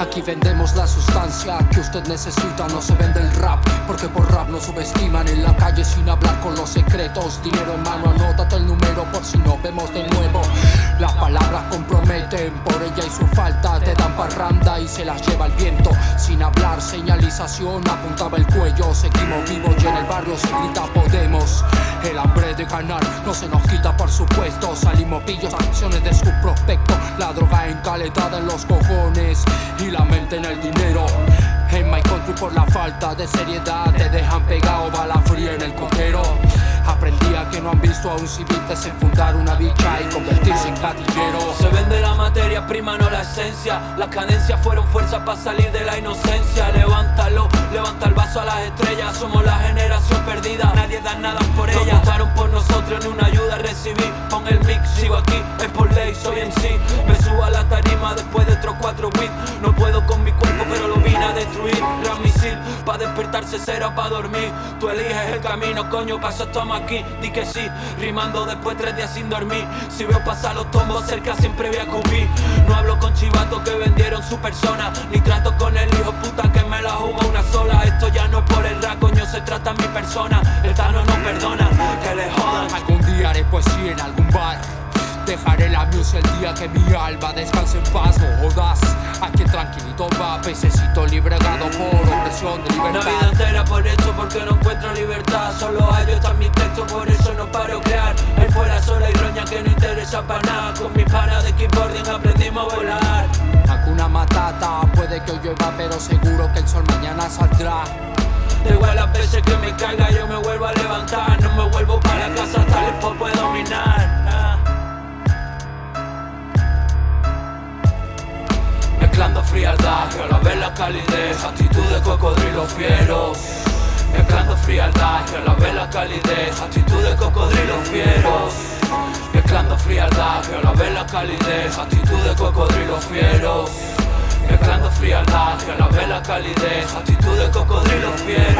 Aquí vendemos la sustancia que usted necesita. No se vende el rap, porque por rap nos subestiman. En la calle sin hablar con los secretos. Dinero en mano, anótate el número por si nos vemos de nuevo. Las palabras comprometen, por Te dan parranda y se las lleva el viento. Sin hablar, señalización, apuntaba el cuello. Seguimos vivos y en el barrio se grita Podemos El hambre de ganar no se nos quita por supuesto. Salimos pillos, acciones de su prospecto La droga encalentada en los cojones y la mente en el dinero. En my country por la falta de seriedad Te dejan pegado bala fría en el cojero. Aprendí a que no han visto a un civil desenfundar una bicha y convertirse en gatillero Se vende la materia esencia. Las cadencias fueron fuerza para salir de la inocencia. Levántalo, levanta el vaso a las estrellas. Somos la generación perdida, nadie da nada por ella. Votaron por nosotros, ni una ayuda recibí. Pon el mix, sigo aquí, es por ley, soy en sí Me subo a la tarima después de otros cuatro beats. No puedo con mi destruir Gran misil, pa' despertarse cero pa' dormir. Tú eliges el camino, coño, paso estamos aquí. Di que sí, rimando después tres días sin dormir. Si veo pasar los tombos cerca siempre voy a cubrir. No hablo con chivatos que vendieron su persona Ni trato con el hijo puta que me la jugó una sola. Esto ya no es por el rap, coño, se trata mi persona. El Tano no perdona, que le jodan. Algún día haré poesía en algún bar Dejaré la music el día que mi alma descanse en paz. No jodas, aquí tranquilito va Pececito libregado por opresión de Una vida libertad entera por eso, porque no encuentro libertad. Solo hallo está mi texto, por eso no paro crear. Ahí fuera sola y roña que no interesa para nada. Con mis panas de keyboarding aprendimos a volar. Hakuna Matata, puede que hoy llueva pero seguro que el sol mañana saldrá. Da igual las veces que me caiga, Mezclando frialdad y a la vez la calidez Actitud de cocodrilo fiero. Mezclando frialdad y a la vez la calidez Actitud de cocodrilo fiero. Mezclando frialdad y a la vez la calidez Actitud de cocodrilo fiero. Mezclando frialdad y a la vez la calidez Actitud de cocodrilo fiero